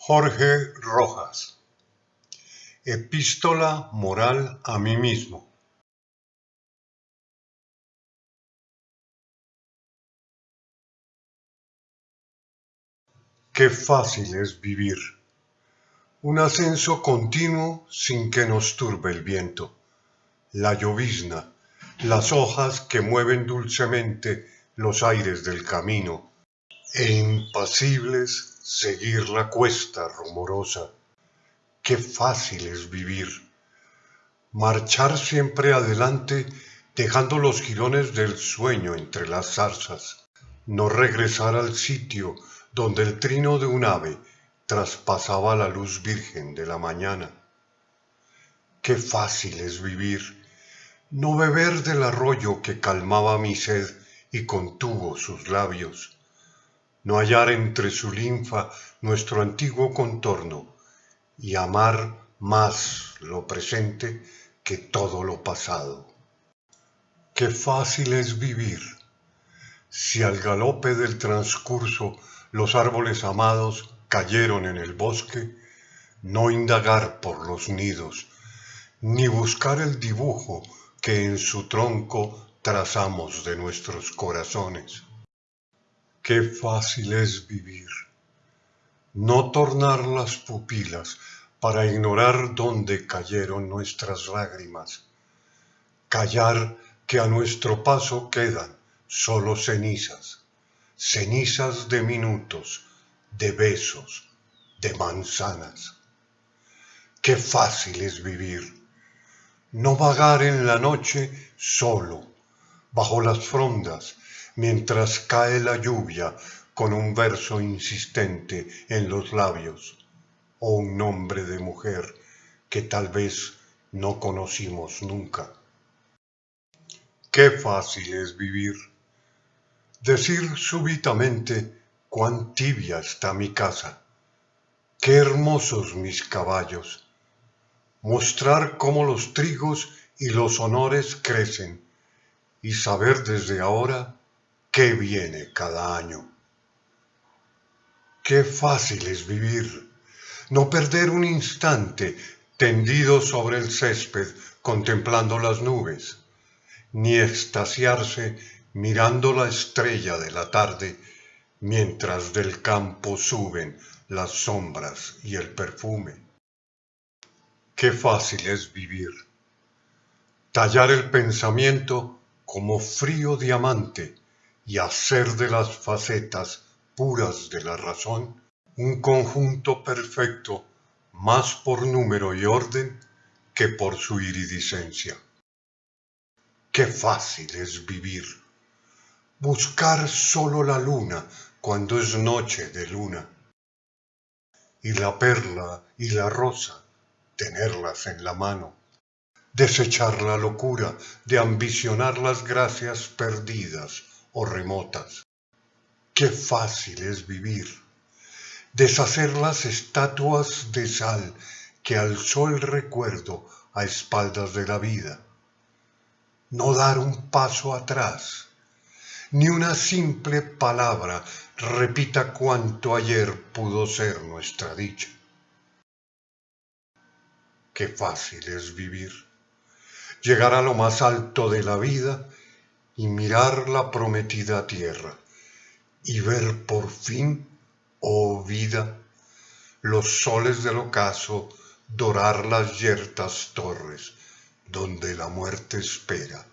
Jorge Rojas Epístola moral a mí mismo Qué fácil es vivir. Un ascenso continuo sin que nos turbe el viento. La llovizna, las hojas que mueven dulcemente los aires del camino, e impasibles seguir la cuesta rumorosa. Qué fácil es vivir. Marchar siempre adelante dejando los jirones del sueño entre las zarzas. No regresar al sitio donde el trino de un ave traspasaba la luz virgen de la mañana. Qué fácil es vivir. No beber del arroyo que calmaba mi sed y contuvo sus labios no hallar entre su linfa nuestro antiguo contorno y amar más lo presente que todo lo pasado. Qué fácil es vivir si al galope del transcurso los árboles amados cayeron en el bosque, no indagar por los nidos, ni buscar el dibujo que en su tronco trazamos de nuestros corazones. Qué fácil es vivir. No tornar las pupilas para ignorar dónde cayeron nuestras lágrimas. Callar que a nuestro paso quedan solo cenizas, cenizas de minutos, de besos, de manzanas. Qué fácil es vivir. No vagar en la noche solo, bajo las frondas, mientras cae la lluvia con un verso insistente en los labios o un nombre de mujer que tal vez no conocimos nunca. Qué fácil es vivir. Decir súbitamente cuán tibia está mi casa, qué hermosos mis caballos, mostrar cómo los trigos y los honores crecen y saber desde ahora qué viene cada año. Qué fácil es vivir, no perder un instante tendido sobre el césped contemplando las nubes, ni extasiarse mirando la estrella de la tarde mientras del campo suben las sombras y el perfume. Qué fácil es vivir, tallar el pensamiento como frío diamante y hacer de las facetas puras de la razón un conjunto perfecto más por número y orden que por su iridiscencia. Qué fácil es vivir. Buscar solo la luna cuando es noche de luna. Y la perla y la rosa, tenerlas en la mano. Desechar la locura de ambicionar las gracias perdidas remotas. Qué fácil es vivir, deshacer las estatuas de sal que alzó el recuerdo a espaldas de la vida, no dar un paso atrás, ni una simple palabra repita cuanto ayer pudo ser nuestra dicha. Qué fácil es vivir, llegar a lo más alto de la vida y mirar la prometida tierra y ver por fin, oh vida, los soles del ocaso dorar las yertas torres donde la muerte espera